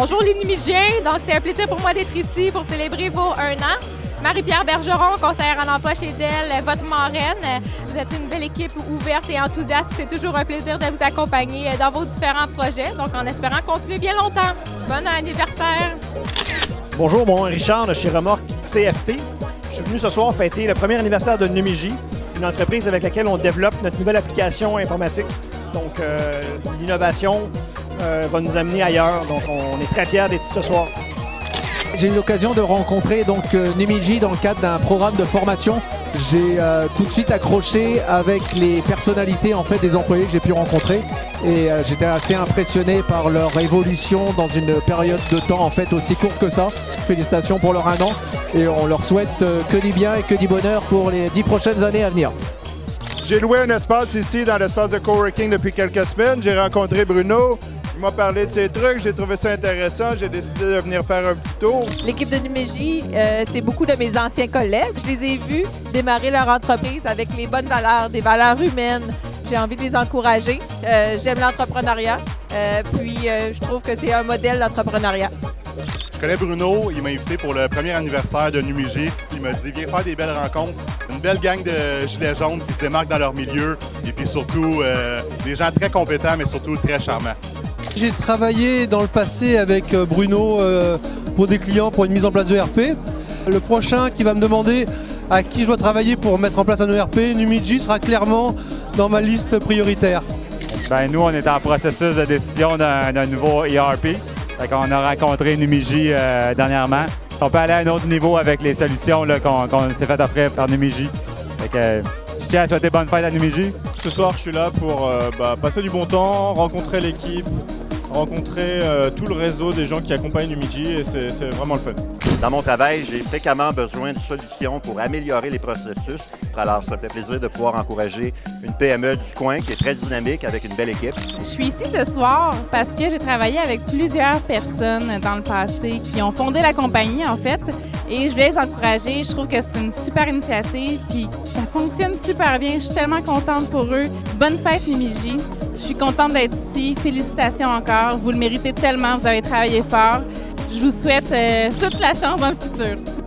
Bonjour les Numigiens, donc c'est un plaisir pour moi d'être ici pour célébrer vos un an. Marie-Pierre Bergeron, conseillère en emploi chez Dell, votre marraine. Vous êtes une belle équipe ouverte et enthousiaste. C'est toujours un plaisir de vous accompagner dans vos différents projets. Donc, en espérant continuer bien longtemps. Bon anniversaire! Bonjour, mon Richard de chez Remorque CFT. Je suis venu ce soir fêter le premier anniversaire de Numigi, une entreprise avec laquelle on développe notre nouvelle application informatique. Donc, euh, l'innovation euh, va nous amener ailleurs. Donc, on est très fiers d'être ici ce soir. J'ai eu l'occasion de rencontrer donc euh, dans le cadre d'un programme de formation. J'ai tout de suite accroché avec les personnalités en fait des employés que j'ai pu rencontrer et j'étais assez impressionné par leur évolution dans une période de temps en fait aussi courte que ça. Félicitations pour leur un an et on leur souhaite que du bien et que du bonheur pour les dix prochaines années à venir. J'ai loué un espace ici dans l'espace de coworking depuis quelques semaines. J'ai rencontré Bruno. Il m'a parlé de ces trucs, j'ai trouvé ça intéressant, j'ai décidé de venir faire un petit tour. L'équipe de Numégie, euh, c'est beaucoup de mes anciens collègues. Je les ai vus démarrer leur entreprise avec les bonnes valeurs, des valeurs humaines. J'ai envie de les encourager. Euh, J'aime l'entrepreneuriat, euh, puis euh, je trouve que c'est un modèle d'entrepreneuriat. Je connais Bruno, il m'a invité pour le premier anniversaire de Numigi. Il m'a dit viens faire des belles rencontres, une belle gang de gilets jaunes qui se démarquent dans leur milieu et puis surtout euh, des gens très compétents mais surtout très charmants. J'ai travaillé dans le passé avec euh, Bruno euh, pour des clients pour une mise en place de ERP. Le prochain qui va me demander à qui je dois travailler pour mettre en place un ERP, Numigi sera clairement dans ma liste prioritaire. Ben, nous, on est en processus de décision d'un nouveau ERP. Qu'on a rencontré Numigi euh, dernièrement. On peut aller à un autre niveau avec les solutions qu'on s'est fait offrir par euh, je tiens à souhaiter bonne fête à Numigi. Ce soir, je suis là pour euh, bah, passer du bon temps, rencontrer l'équipe, rencontrer euh, tout le réseau des gens qui accompagnent Numigi et c'est vraiment le fun. Dans mon travail, j'ai fréquemment besoin de solutions pour améliorer les processus. Alors, ça me fait plaisir de pouvoir encourager une PME du coin qui est très dynamique avec une belle équipe. Je suis ici ce soir parce que j'ai travaillé avec plusieurs personnes dans le passé qui ont fondé la compagnie, en fait. Et je voulais les encourager. Je trouve que c'est une super initiative. Puis ça fonctionne super bien. Je suis tellement contente pour eux. Bonne fête, Numigi. Je suis contente d'être ici. Félicitations encore. Vous le méritez tellement. Vous avez travaillé fort. Je vous souhaite euh, toute la chance dans le futur.